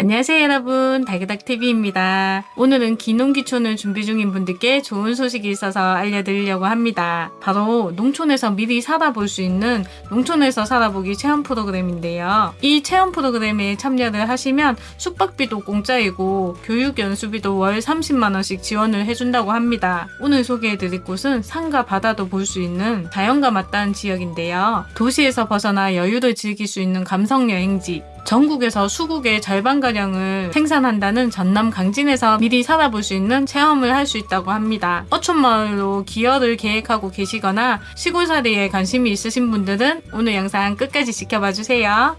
안녕하세요 여러분 달그닥TV입니다. 오늘은 기농기촌을 준비 중인 분들께 좋은 소식이 있어서 알려드리려고 합니다. 바로 농촌에서 미리 살아볼 수 있는 농촌에서 살아보기 체험 프로그램인데요. 이 체험 프로그램에 참여를 하시면 숙박비도 공짜이고 교육 연수비도 월 30만원씩 지원을 해준다고 합니다. 오늘 소개해드릴 곳은 산과 바다도 볼 수 있는 자연과 맞닿은 지역인데요. 도시에서 벗어나 여유를 즐길 수 있는 감성 여행지 전국에서 수국의 절반가량을 생산한다는 전남 강진에서 미리 살아볼 수 있는 체험을 할 수 있다고 합니다. 어촌마을로 기여를 계획하고 계시거나 시골살이에 관심이 있으신 분들은 오늘 영상 끝까지 지켜봐 주세요.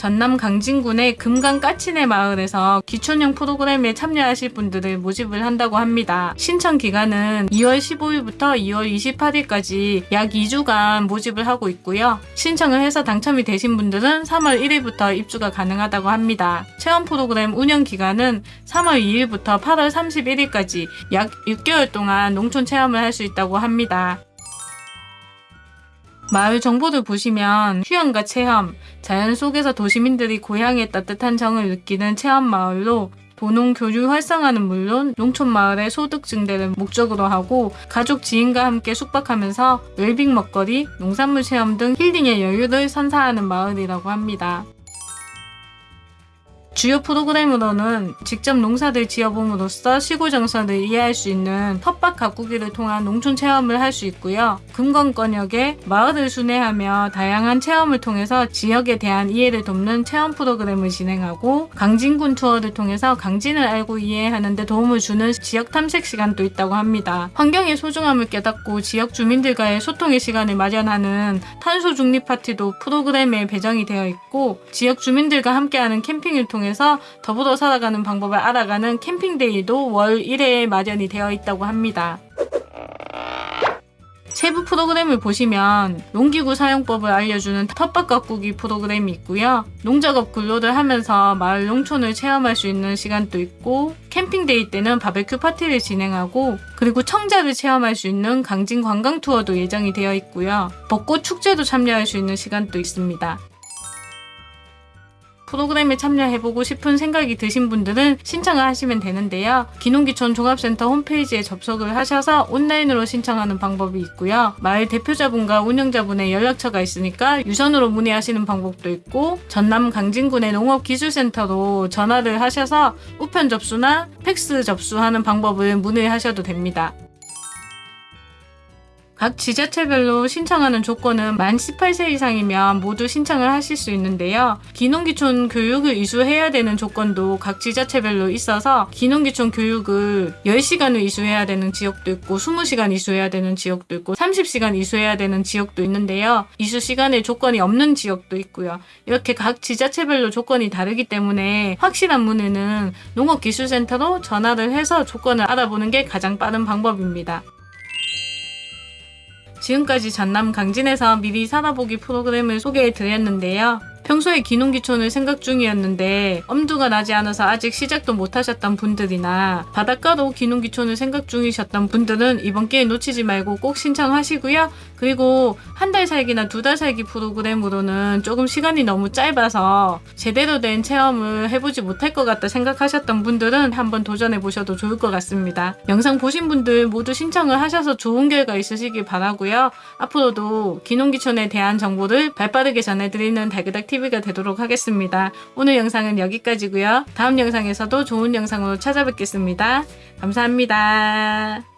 전남 강진군의 금강 까치네 마을에서 기촌형 프로그램에 참여하실 분들을 모집을 한다고 합니다. 신청 기간은 2월 15일부터 2월 28일까지 약 2주간 모집을 하고 있고요. 신청을 해서 당첨이 되신 분들은 3월 1일부터 입주가 가능하다고 합니다. 체험 프로그램 운영 기간은 3월 2일부터 8월 31일까지 약 6개월 동안 농촌 체험을 할 수 있다고 합니다. 마을 정보를 보시면 휴양과 체험, 자연 속에서 도시민들이 고향의 따뜻한 정을 느끼는 체험 마을로 도농 교류 활성화는 물론 농촌 마을의 소득 증대를 목적으로 하고 가족 지인과 함께 숙박하면서 웰빙 먹거리, 농산물 체험 등 힐링의 여유를 선사하는 마을이라고 합니다. 주요 프로그램으로는 직접 농사를 지어봄으로써 시골 정서를 이해할 수 있는 텃밭 가꾸기를 통한 농촌 체험을 할 수 있고요. 금건권역에 마을을 순회하며 다양한 체험을 통해서 지역에 대한 이해를 돕는 체험 프로그램을 진행하고 강진군 투어를 통해서 강진을 알고 이해하는 데 도움을 주는 지역 탐색 시간도 있다고 합니다. 환경의 소중함을 깨닫고 지역 주민들과의 소통의 시간을 마련하는 탄소 중립 파티도 프로그램에 배정이 되어 있고 지역 주민들과 함께하는 캠핑을 통해 통해서 더불어 살아가는 방법을 알아가는 캠핑데이도 월 1회에 마련이 되어 있다고 합니다. 세부 프로그램을 보시면 농기구 사용법을 알려주는 텃밭 가꾸기 프로그램이 있고요. 농작업 근로를 하면서 마을 농촌을 체험할 수 있는 시간도 있고 camping day 때는 바베큐 파티를 진행하고 그리고 청자를 체험할 수 있는 강진 관광 투어도 예정이 되어 있고요. 벚꽃 축제도 참여할 수 있는 시간도 있습니다. 프로그램에 참여해보고 싶은 생각이 드신 분들은 신청을 하시면 되는데요. 귀농귀촌 종합센터 홈페이지에 접속을 하셔서 온라인으로 신청하는 방법이 있고요. 마을 대표자분과 운영자분의 연락처가 있으니까 유선으로 문의하시는 방법도 있고 전남 강진군의 농업기술센터로 전화를 하셔서 우편 접수나 팩스 접수하는 방법을 문의하셔도 됩니다. 각 지자체별로 신청하는 조건은 만 18세 이상이면 모두 신청을 하실 수 있는데요. 기농기촌 교육을 이수해야 되는 조건도 각 지자체별로 있어서 기농기촌 교육을 10시간을 이수해야 되는 지역도 있고 20시간 이수해야 되는 지역도 있고 30시간 이수해야 되는 지역도 있는데요. 이수 시간에 조건이 없는 지역도 있고요. 이렇게 각 지자체별로 조건이 다르기 때문에 확실한 문의는 농업기술센터로 전화를 해서 조건을 알아보는 게 가장 빠른 방법입니다. 지금까지 전남 강진에서 미리 살아보기 프로그램을 소개해 드렸는데요. 평소에 기농기촌을 생각 중이었는데 엄두가 나지 않아서 아직 시작도 못하셨던 분들이나 바닷가로 기농기촌을 생각 중이셨던 분들은 이번 기회 놓치지 말고 꼭 신청하시고요. 그리고 한 달 살기나 두 달 살기 프로그램으로는 조금 시간이 너무 짧아서 제대로 된 체험을 해보지 못할 것 같다 생각하셨던 분들은 한번 도전해 보셔도 좋을 것 같습니다. 영상 보신 분들 모두 신청을 하셔서 좋은 결과 있으시길 바라고요. 앞으로도 기농기촌에 대한 정보를 발빠르게 전해드리는 달그닥 TV TV가 되도록 하겠습니다. 오늘 영상은 여기까지고요. 다음 영상에서도 좋은 영상으로 찾아뵙겠습니다. 감사합니다.